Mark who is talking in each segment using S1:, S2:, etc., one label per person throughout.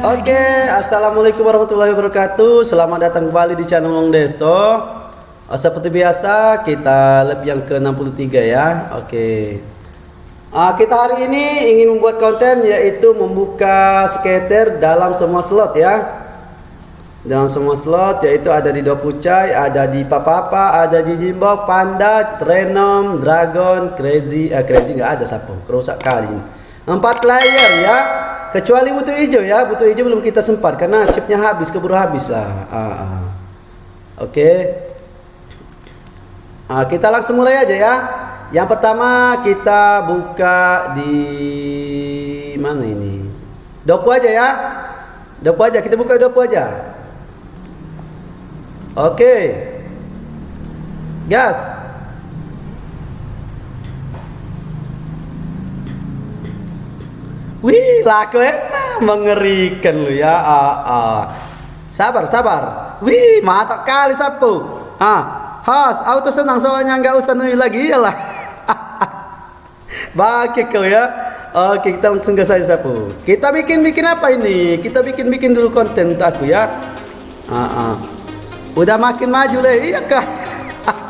S1: Oke, assalamualaikum warahmatullahi wabarakatuh. Selamat datang kembali di channel Long Deso. Oh, seperti biasa, kita lab yang ke-63 ya. Oke. Uh, kita hari ini ingin membuat konten yaitu membuka skater dalam semua slot ya. Dalam semua slot yaitu ada di Dokucai, ada di Papapa, ada di Jimbok, Panda, Trenom, Dragon, Crazy, eh Crazy nggak ada sapu, kerusak kali ini. Empat layer ya. Kecuali butuh hijau ya, butuh hijau belum kita sempat karena chipnya habis, keburu habis lah. Ah, ah. Oke. Okay. Ah, kita langsung mulai aja ya. Yang pertama kita buka di mana ini? Dopu aja ya. Dopu aja, kita buka dopu aja. Oke. Okay. Gas. Wih, laku enak, mengerikan lu ya. Ah, ah. Sabar, sabar. Wih, mantap kali sapu. Ah, has, auto senang soalnya nggak usah nunggu lagi ya lah. Bagi kau ya. Oke, kita langsung ke saja sapu. Kita bikin bikin apa ini? Kita bikin bikin dulu konten untuk aku ya. Ah, ah. Udah makin maju deh, iya kah?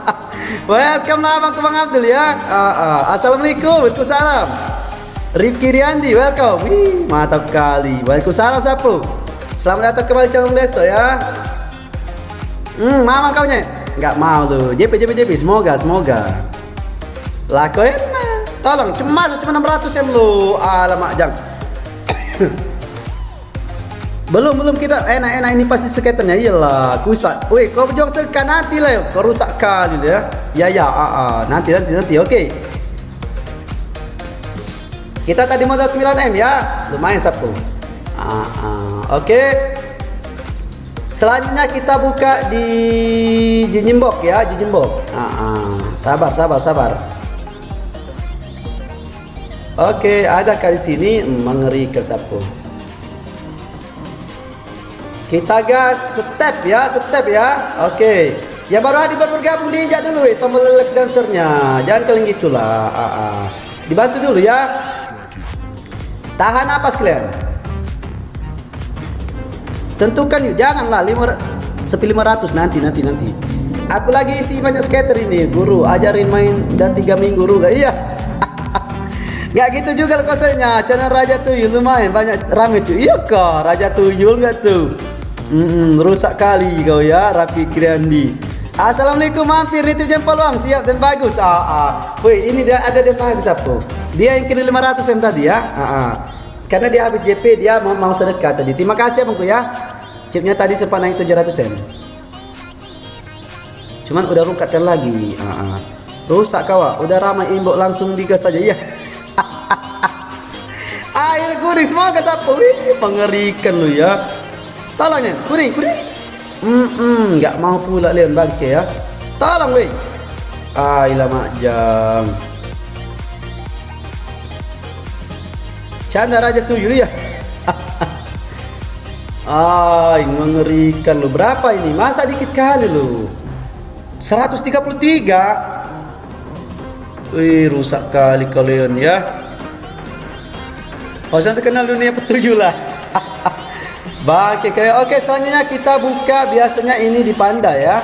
S1: Welcome lah Bang Abdul ya. Ah, ah. Assalamualaikum, Waalaikumsalam. Rifki Riandi, welcome. Wih, mantap kali. Waalaikumsalam sapu. Selamat datang kembali channel Deso ya. Hmm, mama kau nya? Enggak mau tuh. JP JP JP, semoga semoga. Laku enak. Tolong, cuma cuma 600 em lu. Alamak, jang. belum belum kita enak-enak ini pasti skaternya iyalah kuswat woi kau berjuang sekan nanti lah kau rusak kali ya ya ya ah, ah. nanti nanti nanti oke. Kita tadi modal 9M ya. Lumayan sapu. Ah, ah. Oke. Okay. Selanjutnya kita buka di Jinjimbok ya, Jinjimbok. Ah, ah. Sabar, sabar, sabar. Oke, okay, ada kali sini mengerikan sapu. Kita gas step ya, step ya. Oke. Okay. Yang baru hadir baru bergabung diinjak dulu eh, tombol like dancernya. Jangan kalian gitulah. Ah, ah. Dibantu dulu ya. Tahan apa kalian? Tentukan yuk, janganlah lima sepi 500 nanti nanti nanti. Aku lagi isi banyak skater ini, guru ajarin main dan tiga minggu guru gak iya. Gak gitu juga loh kosenya. Channel Raja Tuyul lumayan banyak rame cuy. Iya kok, Raja Tuyul nggak tuh? Hmm, rusak kali kau ya, Rapi Kriandi. Assalamualaikum mampir nitip jempol uang siap dan bagus. Ah, ah. Woi, ini dia ada dia bagus apa? Dia yang kirim 500 M tadi ya. Ah, ah. Karena dia habis JP dia mau, mau sedekah tadi. Terima kasih abangku ya. Chipnya tadi sempat naik 700 M. Cuman udah rukatkan lagi. Ah, ah. Rusak kawa. Udah ramai imbok langsung digas saja ya. Air kuning semoga sapu. Wih, mengerikan lu ya. Tolongnya kuning kuning. Hmm, -mm, nggak mau pula Leon bangke ya. Tolong weh. Ah, ilama jam. Canda Raja Tuyul ya. Ay, mengerikan lo. Berapa ini? Masa dikit kali lo. 133. Wih, rusak kali kalian ya. Saya terkenal dunia petujuh lah. Baik, oke selanjutnya kita buka biasanya ini di Panda ya.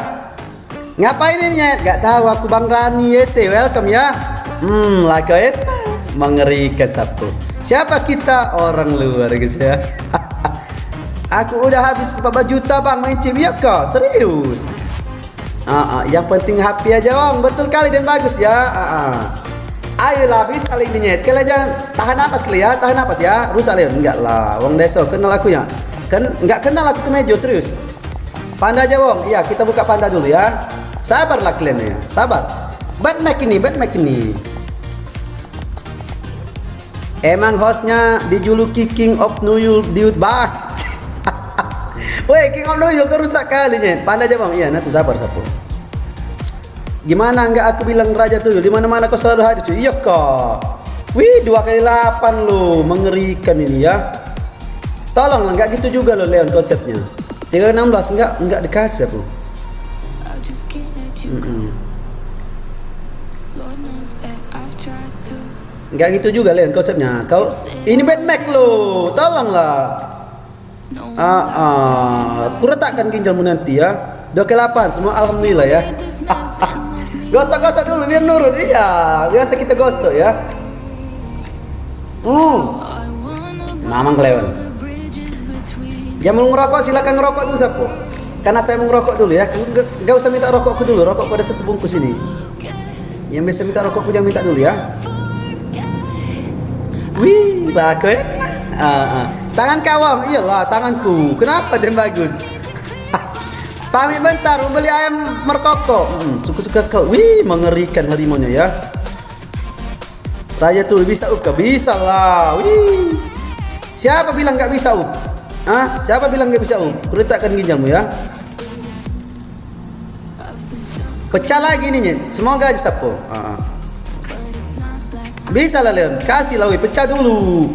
S1: Ngapain ini ya? Gak tahu aku Bang Rani YT. Welcome ya. Hmm, lakoet mengerikan satu. Siapa kita? Orang luar guys ya. Aku udah habis berapa juta bang main ya kok serius. Uh, uh, yang penting happy aja bang, betul kali dan bagus ya. Uh, uh. Ayolah bisa saling dinyet. Kalian jangan tahan napas kali ya, tahan napas ya. Rusak Leon, enggak lah. Wong Deso kenal aku ya. Kan enggak kenal aku tuh Mejo serius. Panda aja Wong. Iya, kita buka panda dulu ya. Sabarlah kalian ya, sabar. Bad Mac ini, bad Mac ini. Emang hostnya dijuluki King of New York Dude bah. Woi King of New York kali nih. Pandai aja bang. Iya nanti sabar sabar. Gimana nggak aku bilang raja tuh? Di mana mana kau selalu hadir cuy. Iya kok. Wih dua kali delapan lo mengerikan ini ya. Tolong nggak gitu juga lo Leon konsepnya. Tinggal 16 nggak nggak dikasih aku. Mm -mm. Enggak gitu juga Leon konsepnya. Kau ini Bad Mac lo. Tolonglah. Ah, ah. Ku letakkan ginjalmu nanti ya. Dua ke delapan semua alhamdulillah ya. Ah, ah. Gosok-gosok dulu biar nurut iya. Biasa kita gosok ya. Hmm. Mamang kelewat. Yang mau ngerokok silakan ngerokok dulu Sapo. Karena saya mau ngerokok dulu ya. Gak usah minta rokokku dulu. Rokok pada satu bungkus ini. Yang bisa minta rokokku jangan minta dulu ya. Wih, bagus ya. Uh, uh. Tangan kawam, iyalah tanganku. Kenapa dia bagus? Pamit bentar, mau beli ayam merkoko. Hmm, suka-suka kau. Wih, mengerikan harimaunya ya. Raja tuh bisa up, bisa lah. Wih. Siapa bilang nggak bisa up? Ah, siapa bilang nggak bisa up? Kuletakkan ginjalmu ya. Pecah lagi nih, semoga aja sapo. Ah. Bisa lah Leon, kasih lah, pecah dulu.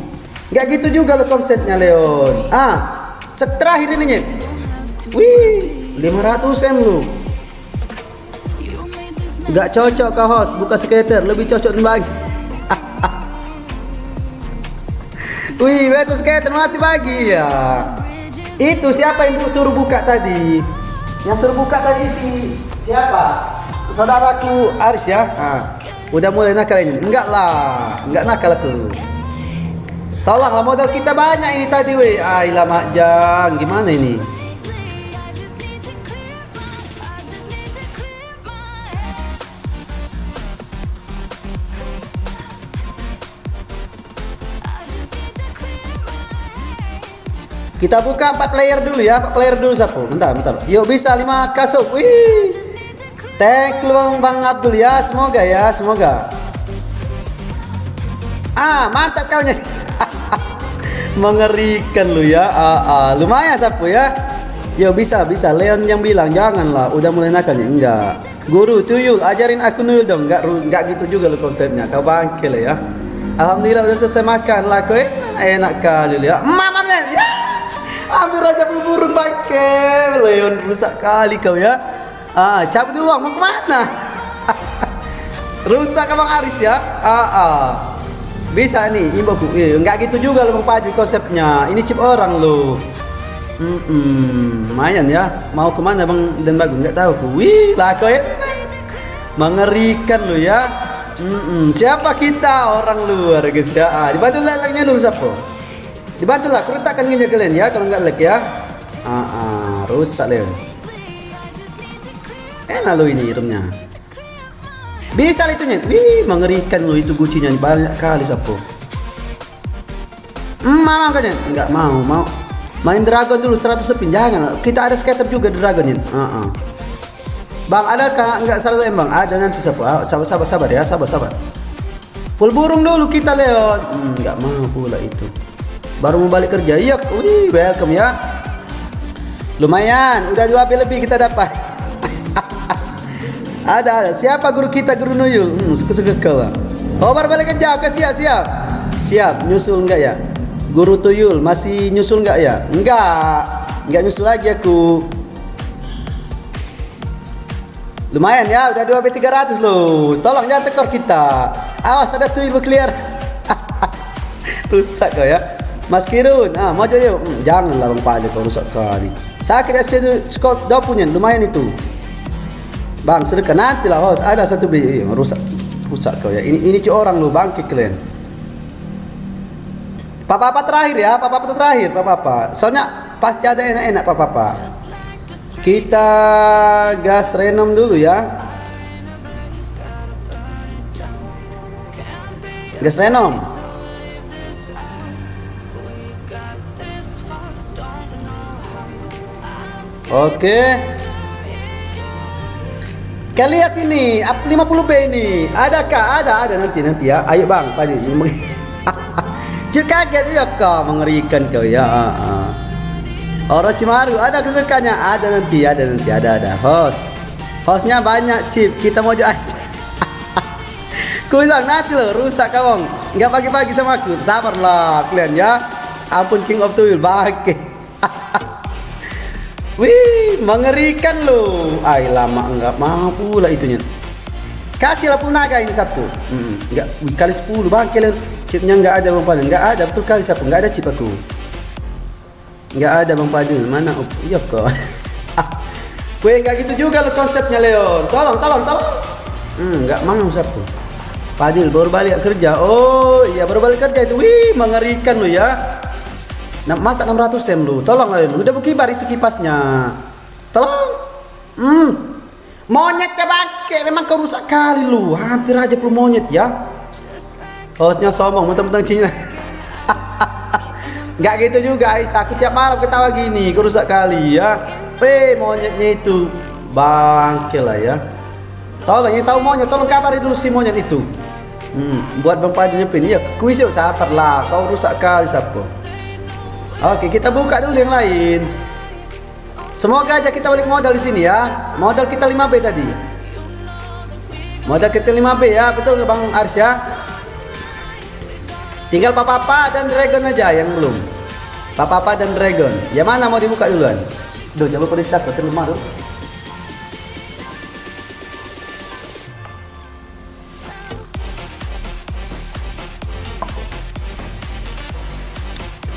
S1: Gak gitu juga lo konsepnya Leon. Ah, terakhir ini nyet. Wih, 500 m lu. Gak cocok kau host buka skater, lebih cocok bagi. Wih, betul skater masih bagi ya. Itu siapa yang suruh buka tadi? Yang suruh buka tadi si siapa? Saudaraku Aris ya. Ah, udah mulai nakal ini. Enggak lah, enggak nakal aku. Tolonglah modal kita banyak ini tadi weh. Ah, lama jang. Gimana ini? Kita buka 4 player dulu ya, 4 player dulu sapu. Bentar, bentar. Yuk bisa 5 kasuk. Wih. Thank you Bang Abdul ya, semoga ya, semoga. Ah, mantap kau nya. Mengerikan lu ya. Ah, ah. Lumayan sapu ya. Yo bisa bisa. Leon yang bilang janganlah. Udah mulai nakalnya enggak. Guru tuyul ajarin aku nuyul dong. Enggak enggak gitu juga lu konsepnya. Kau bangke lah ya. Alhamdulillah udah selesai makan lah kau enak, kali ya. Mamamnya Ambil aja burung bangke. Leon rusak kali kau ya. Ah, cabut dulu mau ke mana? rusak abang Aris ya. Ah, ah. Bisa nih, imboku. Eh, enggak gitu juga lo Bang konsepnya. Ini chip orang lo. Hmm, -mm, lumayan ya. Mau ke mana Bang dan Bagus? Enggak tahu ku. Wih, lah ya. Mengerikan lo ya. Hmm, -mm. Siapa kita orang luar guys ya. Ah, dibantu lelangnya dulu siapa? Dibantu lah, keretakan gini kalian ya kalau enggak lag ya. Ah, ah, rusak Leon. Enak lo ini rumnya. Bisa itu nih. Wih, mengerikan lo itu gucinya banyak kali sapo. Hmm, mau kan Enggak mau, mau. Main dragon dulu 100 spin jangan. Kita ada scatter juga dragon Uh -uh. Bang, ada kan enggak salah Bang? Ada nanti sapo. Ah, sabar sabar sabar ya, sabar sabar. Full burung dulu kita Leon. Hmm, enggak mau pula itu. Baru mau balik kerja. Iya, wih, welcome ya. Lumayan, udah dua lebih kita dapat. Ada, ada. Siapa guru kita guru Nuyul? Hmm, suka-suka kau. Obar balik kerja, oke siap, siap. Siap, nyusul enggak ya? Guru Tuyul masih nyusul enggak ya? Enggak. Enggak nyusul lagi aku. Lumayan ya, udah 2 B300 loh. Tolong jangan tekor kita. Awas ada Tuyul clear. rusak kau ya. Mas Kirun, ah mau yuk. Hmm, janganlah Bang Pak kau rusak kali. Sakit SC skop 20 punya, lumayan itu. Bang sedekah nanti lah host ada satu biji yang rusak rusak kau ya ini ini ci orang lu bangkit kalian papa apa terakhir ya papa apa terakhir papa apa soalnya pasti ada enak-enak papa apa kita gas renom dulu ya gas renom oke. Kalian lihat ini, 50B ini. Adakah? Ada, ada nanti nanti ya. Ayo bang, tadi Cuk kaget ya kau mengerikan kau ya. Uh, uh. Orang Cimaru ada kesukaannya, ada nanti, ada nanti, ada ada. Host, hostnya banyak chip. Kita mau aja. Ku bilang nanti lo rusak kawan. Enggak pagi-pagi sama aku. Sabarlah kalian ya. Ampun King of Tuyul bagi. Wih, mengerikan loh. Ay, lama enggak mau pula itunya. Kasihlah pun naga ini Sabtu. Hmm, enggak kali 10 bang kalian chipnya enggak ada bang paling enggak ada betul kali Sabtu enggak ada chip aku. Nggak ada Bang Fadil. Mana? Oh, iya kok. Kue nggak gitu juga lo konsepnya Leon. Tolong, tolong, tolong. Hmm, nggak mau siapa. Fadil baru balik kerja. Oh iya baru balik kerja itu. Wih mengerikan lo ya. Nah, masa 600 sem lu. Tolong Leon. Udah bukibar itu kipasnya. Tolong. Hmm. Monyet ya pakai. Memang kau rusak kali lu. Hampir aja perlu monyet ya. Hostnya sombong, mentang-mentang Cina. Nggak gitu juga Ais, aku tiap malam ketawa gini, kau rusak kali ya. Eh, monyetnya itu bangke lah ya. Tolong yang tahu monyet, tolong kabari dulu si monyet itu. Hmm, buat Bang Padi nyepin. Ya, kuis yuk sabar lah, kau rusak kali siapa. Oke, kita buka dulu yang lain. Semoga aja kita balik modal di sini ya. Modal kita 5B tadi. Modal kita 5B ya, betul Bang Arsya? Tinggal Papa dan Dragon aja yang belum. Papa dan Dragon. Ya mana mau dibuka duluan? Duh, jangan lupa dicas, betul rumah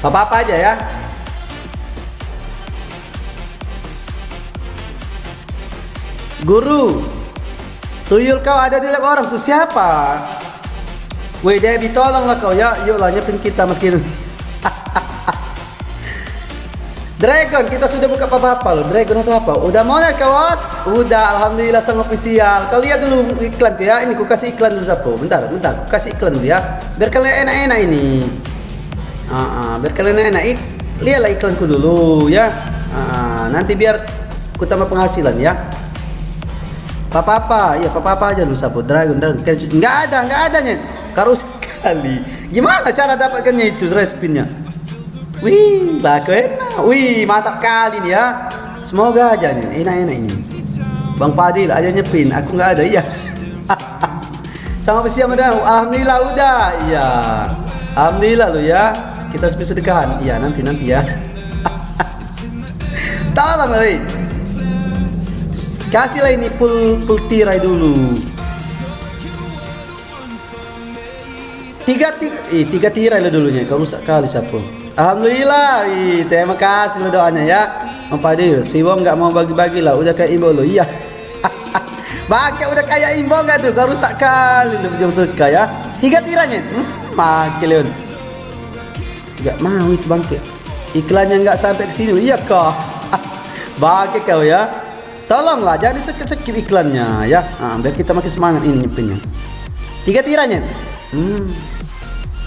S1: Papa aja ya. Guru, tuyul kau ada di lab orang tuh siapa? Woi Debbie tolonglah kau ya. Yuk lah nyepin kita meskipun Dragon kita sudah buka apa-apa loh. Dragon atau apa? Udah mau ya kawas Udah Alhamdulillah sama official Kau lihat dulu iklan ya. Ini ku kasih iklan dulu Sapo. Bentar bentar. Ku kasih iklan dulu ya. Biar kalian enak-enak ini uh, uh, Biar kalian enak Lihatlah iklanku dulu ya uh, Nanti biar Ku tambah penghasilan ya Apa-apa Ya apa-apa aja lu Sapo Dragon Dragon Nggak ada Nggak ada nyet Karo sekali. Gimana cara dapatkannya itu respinnya? Wih, laku enak. Wih, mantap kali nih ya. Semoga aja nih, enak-enak ini. Bang Fadil aja nyepin, aku nggak ada ya. Sama siapa dah? Alhamdulillah udah. Iya. Alhamdulillah lo ya. Kita sepi sedekahan. Iya, nanti nanti ya. Tolong lah, Kasihlah ini full full tirai dulu. tiga tiga ih, tiga tirai lo dulunya. Kau rusak kali siapa? Alhamdulillah ih, terima kasih lo doanya ya. Padil si Wong nggak mau bagi-bagi lah. Udah kayak imbo lo iya. Pakai udah kayak imbo nggak tuh? Kau rusak kali lo jam suka ya. Tiga tiranya hmm? makin Nggak mau itu bangke iklannya nggak sampai ke sini. Iya kok bangke kau ya. Tolonglah jangan sekit-sekit iklannya ya. Nah, biar kita makin semangat ini nyepinnya tiga tiranya. Hmm.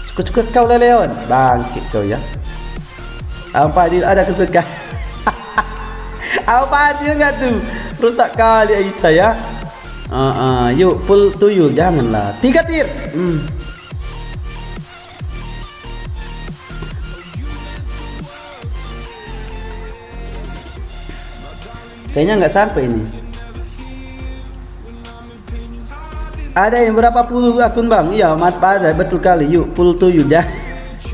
S1: Suka-suka kau lah Leon Bangkit kau ya. Apa dia ada kesukaan? Apa dia enggak tuh? Rusak kali Aisyah ya. Uh, uh, Yuk pull tuyul. Janganlah. Tiga tir. Hmm. Kayaknya nggak sampai ini Ada yang berapa puluh akun bang? Iya, mat pada betul kali. Yuk, full to you ya.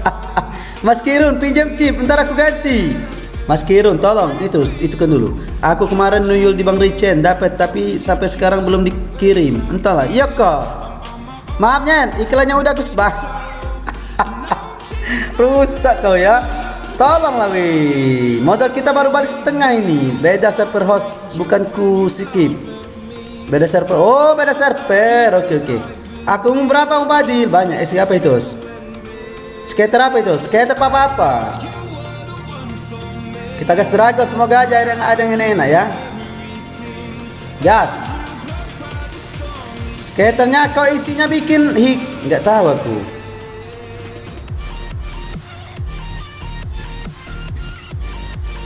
S1: Mas Kirun pinjam chip, ntar aku ganti. Mas Kirun, tolong itu itu kan dulu. Aku kemarin nuyul di Bang Richen dapat tapi sampai sekarang belum dikirim. Entahlah. Iya kok. Maafnya, iklannya udah aku bang. Rusak kau ya. Tolonglah weh. Modal kita baru balik setengah ini. Beda server host, bukan ku skip. Beda server. Oh, beda server. Oke, oke. Aku berapa mau Padil? Banyak. Eh, siapa itu? Skater apa itu? Skater apa-apa. Kita gas dragon. Semoga aja ada yang ada yang enak ya. Gas. Skaternya kau isinya bikin Higgs. Nggak tahu aku.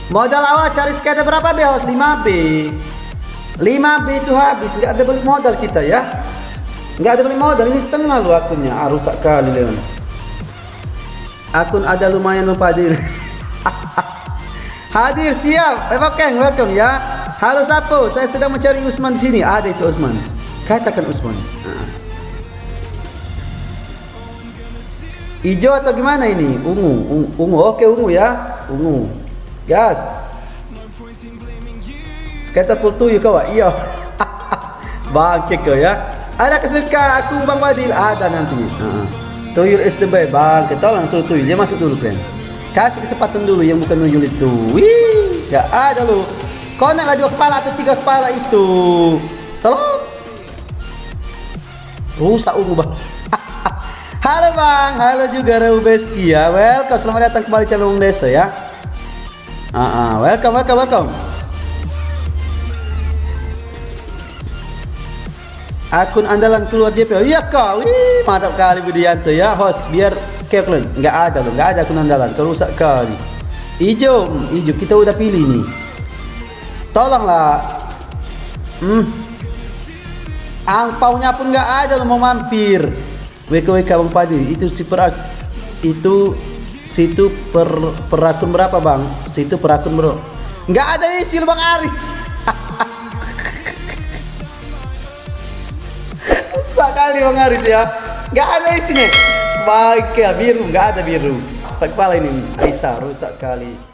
S1: Modal awal cari skater berapa B? 5B. 5B itu habis. Nggak ada balik modal kita ya. Nggak ada balik modal. Ini setengah lu akunnya. Ah rusak kali Leon. Akun ada lumayan hadir hadir siap. Eh, oke welcome ya. Halo Sapo. Saya sedang mencari Usman di sini. Ada itu Usman. Katakan Usman. Nah. hijau atau gimana ini? Ungu. Ungu, ungu. oke ungu ya. Ungu gas. Skater full tuyu kau Iya. Bangke kau ya. Ada kesuka aku Bang Wadil? Ada nanti. Uh -huh. Tuyul is the best. Bangke tolong tuh tuyul. Dia masuk dulu kan. kasih kesempatan dulu yang bukan nuyul itu. Wih. Gak ada lu. Kau nak dua kepala atau tiga kepala itu? Tolong. Rusak ungu bang halo bang. Halo juga Reubeski ya welcome. Selamat datang kembali channel Desa ya uh -uh. welcome welcome welcome. Akun andalan keluar DP iya kau wih mantap kali Budianto ya host. Biar kalian nggak ada loh nggak ada akun andalan. Kau rusak kali hmm, hijau kita udah pilih nih tolonglah. Hmm. Angpaunya pun nggak ada lo mau mampir. WKWK Bang Padi. Itu si per itu situ per perakun berapa bang situ perakun bro nggak ada isi Bang Aris kali Bang Aris ya. Gak ada isinya. Baik ya biru, gak ada biru. Kepala ini Aisyah rusak kali.